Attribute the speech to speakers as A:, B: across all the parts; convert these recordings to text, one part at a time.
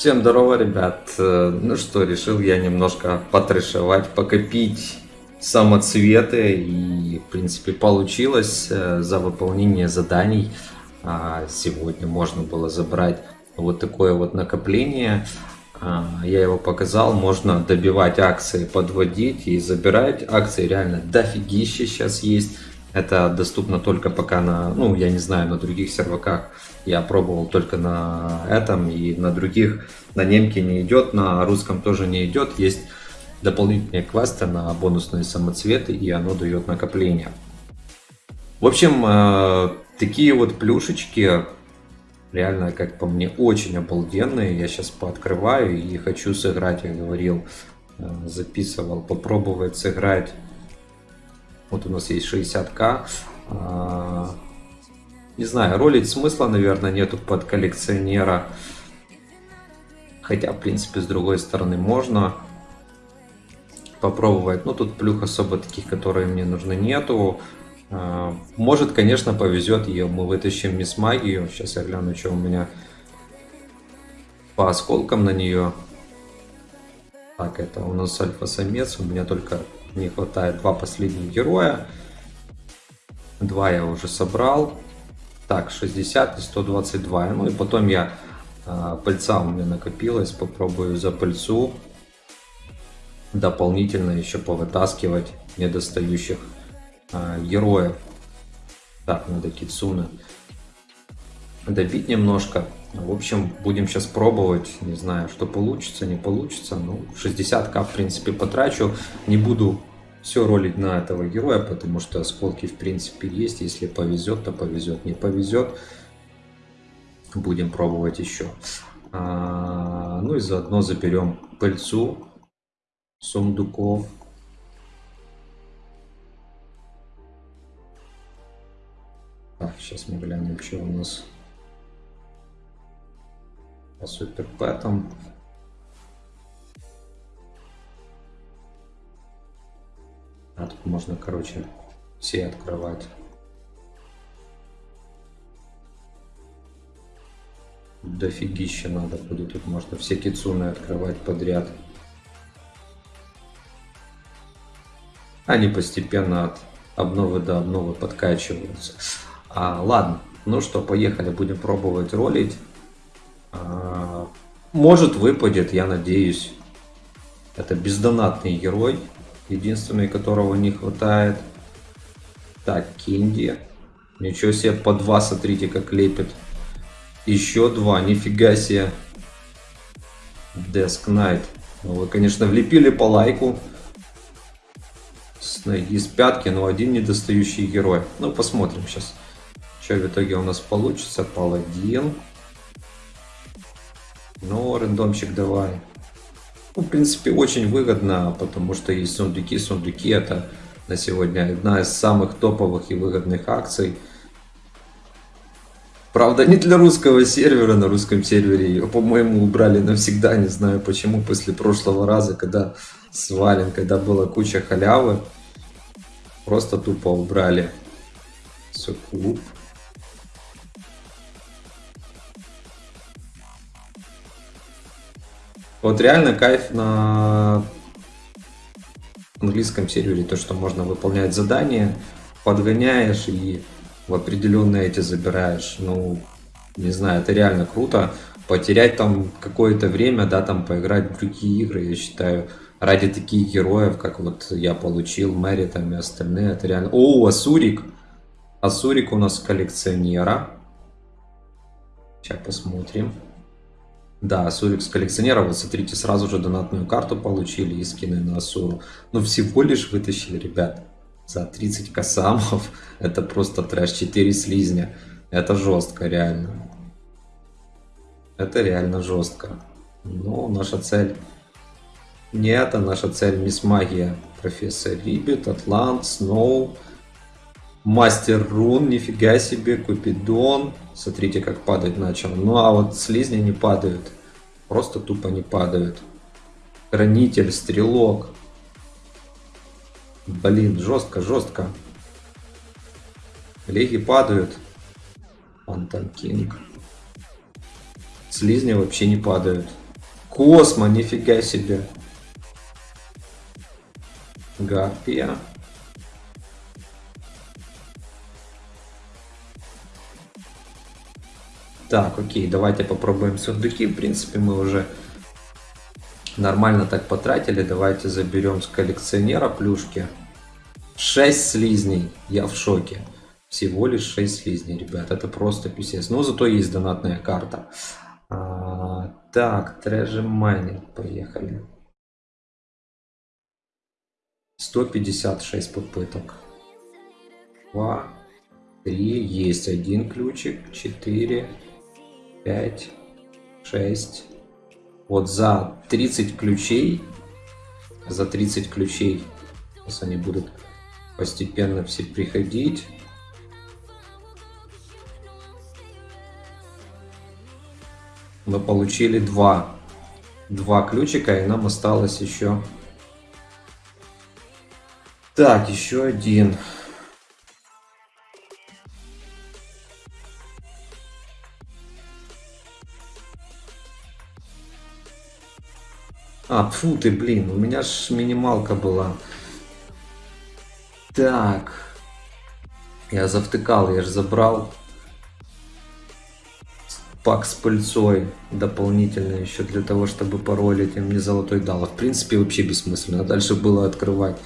A: Всем здорово, ребят. Э, Ну что, решил я немножко потрешевать, покопить самоцветы. И, в принципе, получилось э, за выполнение заданий. А, Сегодня можно было забрать вот такое вот накопление. А, Я его показал, можно добивать акции, подводить и забирать. Акции реально дофигища сейчас есть. Это доступно только пока на, ну, я не знаю, на других серваках. Я пробовал только на этом и на других. На немке не идет, на русском тоже не идет. Есть дополнительные квесты на бонусные самоцветы, и оно дает накопление. В общем, э, такие вот плюшечки, реально, как по мне, очень обалденные. Я сейчас пооткрываю и хочу сыграть, я говорил, э, записывал, попробовать сыграть вот у нас есть 60к. Не знаю, ролить смысла, наверное, нету под коллекционера. Хотя, в принципе, с другой стороны можно попробовать. Но тут плюх особо таких, которые мне нужны, нету. А, может, конечно, повезет, и мы вытащим мисс магию. Сейчас я гляну, что у меня по осколкам на нее. Так, это у нас альфа-самец. У меня только не хватает два последних героя. Два я уже собрал. Так, 60 и 122. Ну и потом я э, пыльца у меня накопилась. Попробую за пыльцу дополнительно еще повытаскивать недостающих э, героев. Так, надо Кицуна добить немножко. В общем, будем сейчас пробовать. Не знаю, что получится, не получится. Ну, 60к, в принципе, потрачу. Не буду все ролить на этого героя, потому что осколки, в принципе, есть. Если повезет, то повезет. Не повезет, будем пробовать еще. А, ну и заодно заберем пыльцу сундуков. Так, сейчас мы глянем, что у нас по суперпэтам. Можно, короче, все открывать. Дофигища надо будет. Тут можно все кицуны открывать подряд. Они постепенно от обновы до обновы подкачиваются. А, ладно, ну что, поехали, будем пробовать ролить. А, может выпадет, я надеюсь. Это бездонатный герой, единственный, которого не хватает. Так, Кинди. Ничего себе, по два, смотрите, как лепит. Еще два, нифига себе. Desk Knight. Ну, вы, конечно, влепили по лайку. С ноги, с пятки, но один недостающий герой. Ну, посмотрим сейчас, что в итоге у нас получится. Паладин. Ну, рандомчик давай. В принципе, очень выгодно, потому что есть сундуки. Сундуки это на сегодня одна из самых топовых и выгодных акций. Правда, не для русского сервера, на русском сервере ее, по-моему, убрали навсегда, не знаю почему, после прошлого раза, когда свален, когда была куча халявы, просто тупо убрали. Все, клуб. Вот реально кайф на английском сервере, то, что можно выполнять задания, подгоняешь и в определенные эти забираешь. Ну, не знаю, это реально круто. Потерять там какое-то время, да, там поиграть в другие игры, я считаю, ради таких героев, как вот я получил, Мэри там и остальные, это реально... О, Асурик! Асурик у нас коллекционера. Сейчас посмотрим. Да, Асурик с коллекционера, вот смотрите, сразу же донатную карту получили и скины на Асуру. Но всего лишь вытащили, ребят, за 30 косамов. Это просто трэш, 4 слизня. Это жестко, реально. Это реально жестко. Но наша цель не это, наша цель Мисс Магия. Профессор Рибет, Атлант, Сноу, Мастер Рун, нифига себе, Купидон. Смотрите, как падать начал. Ну а вот слизни не падают. Просто тупо не падают. Хранитель, Стрелок. Блин, жестко, жестко. Леги падают. Фантом Кинг. Слизни вообще не падают. Космо, нифига себе. Гарпия. Так, окей, давайте попробуем сундуки. В принципе, мы уже нормально так потратили. Давайте заберем с коллекционера плюшки. 6 слизней. Я в шоке. Всего лишь 6 слизней, ребят. Это просто писец. Но зато есть донатная карта. А, так, трэжи майнинг. Поехали. 156 попыток. 2, 3, есть один ключик, 4, 5, 6. Вот за 30 ключей, за 30 ключей, сейчас они будут постепенно все приходить. Мы получили два, два ключика, и нам осталось еще... Так, еще один. А, фу ты, блин, у меня ж минималка была. Так. Я завтыкал, я же забрал пак с пыльцой дополнительно еще для того, чтобы паролить, и мне золотой дал. В принципе, вообще бессмысленно. А дальше было открывать.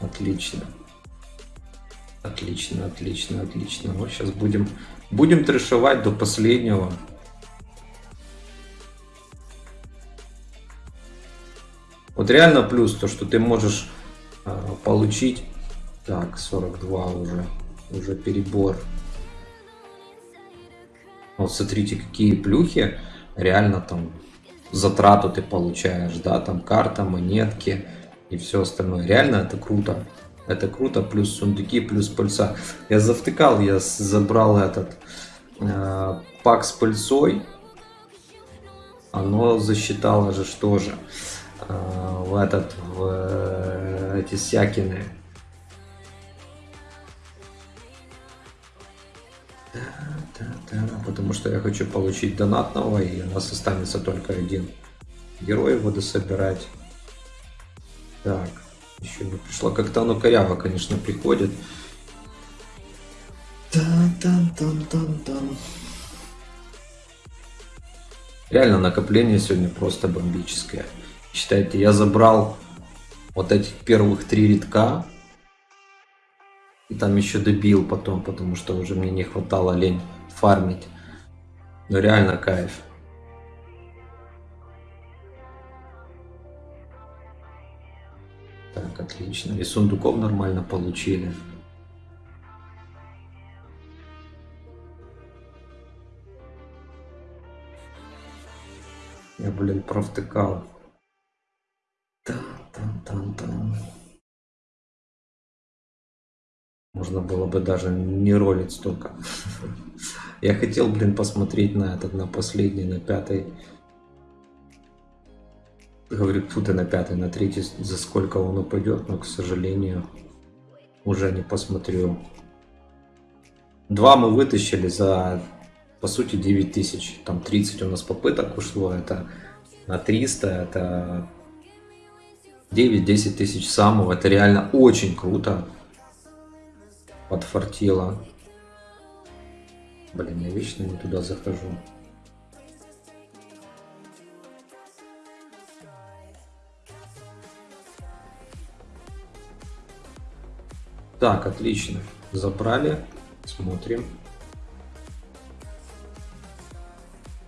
A: Отлично. Отлично, отлично, отлично. Вот сейчас будем, будем трешевать до последнего. Вот реально плюс то, что ты можешь э, получить... Так, 42 уже. Уже перебор. Вот смотрите, какие плюхи. Реально там затрату ты получаешь, да, там карта, монетки и все остальное. Реально это круто. Это круто, плюс сундуки, плюс пыльца. Я завтыкал, я забрал этот э, пак с пыльцой. Оно засчитало же что же. Э, в этот, в э, эти сякины. Да, да, да, потому что я хочу получить донатного, и у нас останется только один герой его дособирать. Так, еще не пришло. Как-то оно коряво, конечно, приходит. Тан -тан -тан -тан -тан. Реально накопление сегодня просто бомбическое. Считайте, я забрал вот этих первых три редка. И там еще добил потом, потому что уже мне не хватало лень фармить. Но реально кайф. Так, отлично. И сундуков нормально получили. Я, блин, провтыкал. Можно было бы даже не ролить столько. Я хотел, блин, посмотреть на этот, на последний, на пятый. Говорю, фу ты на пятый, на третий, за сколько он упадет, но, к сожалению, уже не посмотрю. Два мы вытащили за, по сути, 9 тысяч. Там 30 у нас попыток ушло, это на 300, это 9-10 тысяч самого. Это реально очень круто. Подфартило. Блин, я вечно не туда захожу. Так, отлично. Забрали. Смотрим.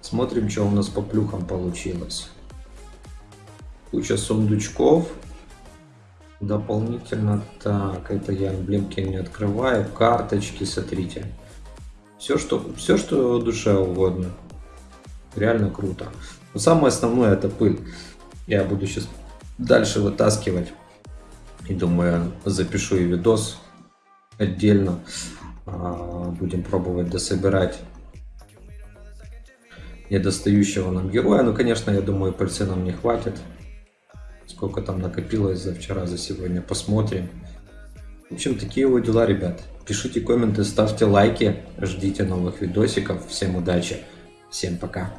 A: Смотрим, что у нас по плюхам получилось куча сундучков. Дополнительно, так, это я эмблемки не открываю, карточки, смотрите. Все, что, все, что душе угодно. Реально круто. Но самое основное это пыль. Я буду сейчас дальше вытаскивать. И думаю, запишу и видос отдельно. А, будем пробовать дособирать недостающего нам героя. Ну, конечно, я думаю, пыльцы нам не хватит. Сколько там накопилось за вчера, за сегодня, посмотрим. В общем, такие вот дела, ребят. Пишите комменты, ставьте лайки, ждите новых видосиков. Всем удачи, всем пока.